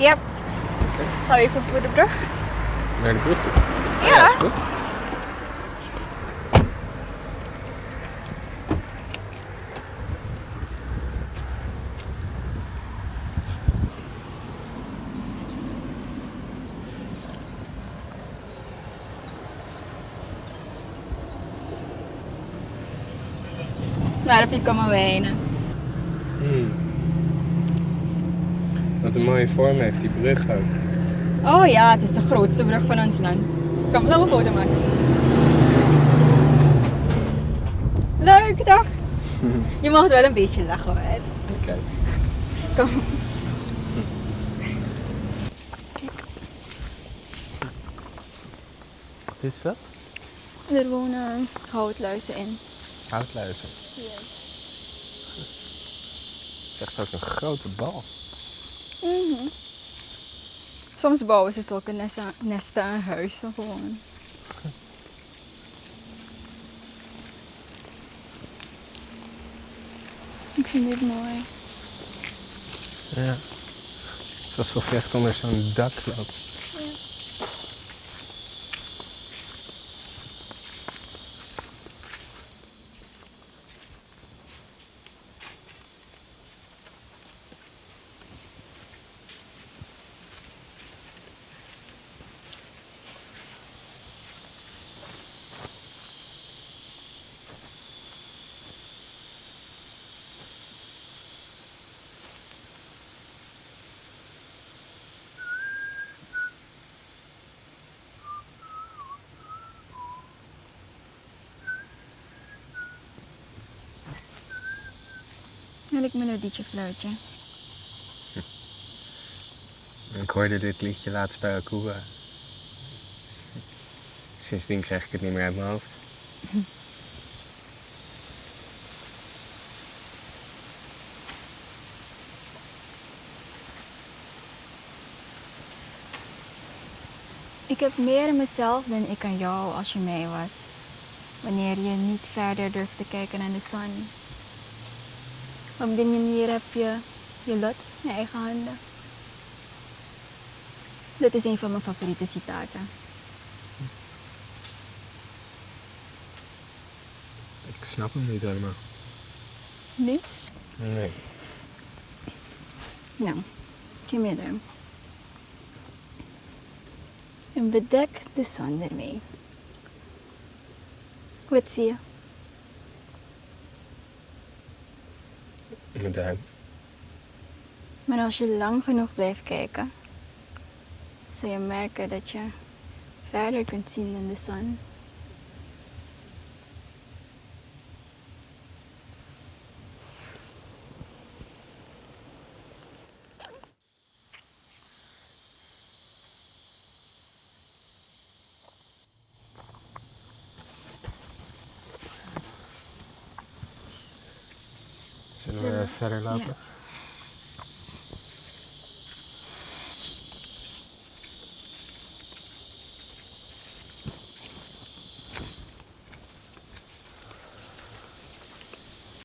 Yep. Ga je even voor de brug? Naar de brug toe. Ja. is goed. Waar heb je komen wonen? Hmm. Wat een mooie vorm heeft die brug ook. Oh ja, het is de grootste brug van ons land. Kom, laten we een foto maken. Leuk, toch? Je mag wel een beetje lachen hoor. Oké. Kom. Wat is dat? Er wonen houtluizen in. Houtluizen. Het is echt ook een grote bal. Mhm. Soms bouwen ze zulke nesten, nesten aan huizen gewoon. Ik vind dit mooi. Ja. Het is alsof je echt onder zo'n dak loopt. Wil ik melodietje fluitje? Ik hoorde dit liedje laatst bij Akuba. Sindsdien krijg ik het niet meer uit mijn hoofd. Ik heb meer in mezelf dan ik aan jou als je mee was. Wanneer je niet verder durft te kijken naar de zon. Op die manier heb je je lot in eigen handen. Dat is een van mijn favoriete citaten. Ik snap hem niet helemaal. Niet? Nee. Nou, me duim. En bedek de zon ermee. Wat zie je? Maar als je lang genoeg blijft kijken, zul je merken dat je verder kunt zien dan de zon. Zullen we verder lopen?